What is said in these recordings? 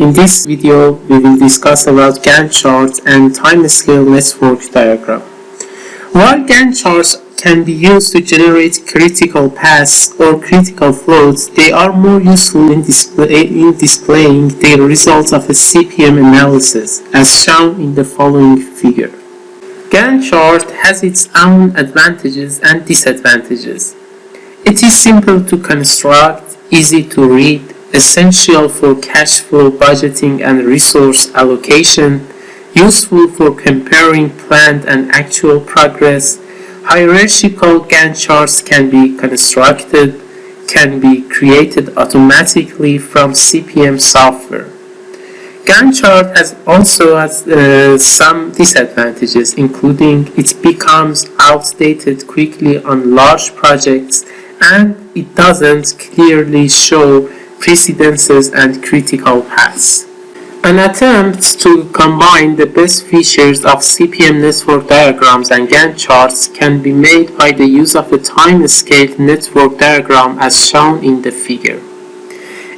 In this video, we will discuss about Gantt charts and time scale network diagram. While Gantt charts can be used to generate critical paths or critical flows, they are more useful in, display, in displaying the results of a CPM analysis, as shown in the following figure. Gantt chart has its own advantages and disadvantages. It is simple to construct, easy to read, essential for cash flow budgeting and resource allocation, useful for comparing planned and actual progress, hierarchical Gantt charts can be constructed, can be created automatically from CPM software. Gantt chart has also has uh, some disadvantages, including it becomes outdated quickly on large projects and it doesn't clearly show precedences and critical paths. An attempt to combine the best features of CPM network diagrams and Gantt charts can be made by the use of a time-scale network diagram as shown in the figure.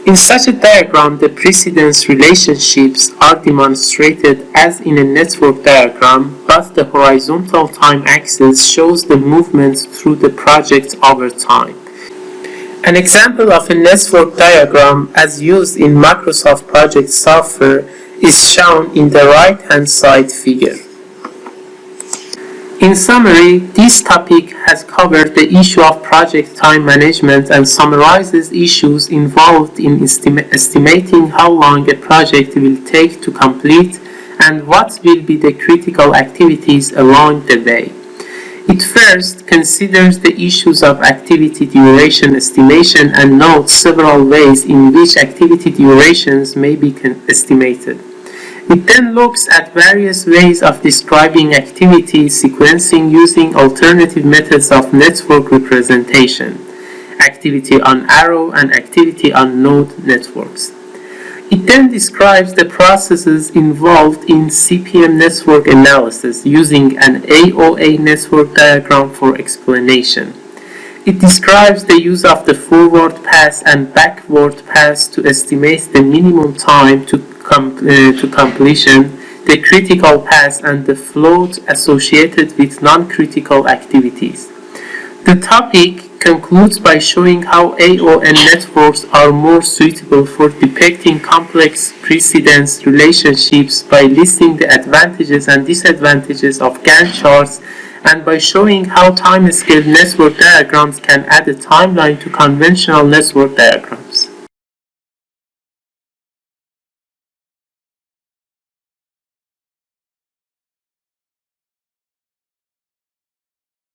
In such a diagram, the precedence relationships are demonstrated as in a network diagram, but the horizontal time axis shows the movement through the project over time. An example of a network diagram as used in Microsoft Project software is shown in the right-hand side figure. In summary, this topic has covered the issue of project time management and summarizes issues involved in estima estimating how long a project will take to complete and what will be the critical activities along the way. First considers the issues of activity duration estimation and notes several ways in which activity durations may be estimated. It then looks at various ways of describing activity sequencing using alternative methods of network representation, activity on arrow and activity on node networks. It then describes the processes involved in CPM network analysis using an AOA network diagram for explanation. It describes the use of the forward pass and backward pass to estimate the minimum time to com uh, to completion, the critical path and the float associated with non-critical activities. The topic concludes by showing how AON networks are more suitable for depicting complex precedence relationships by listing the advantages and disadvantages of Gantt charts and by showing how time-scale network diagrams can add a timeline to conventional network diagrams.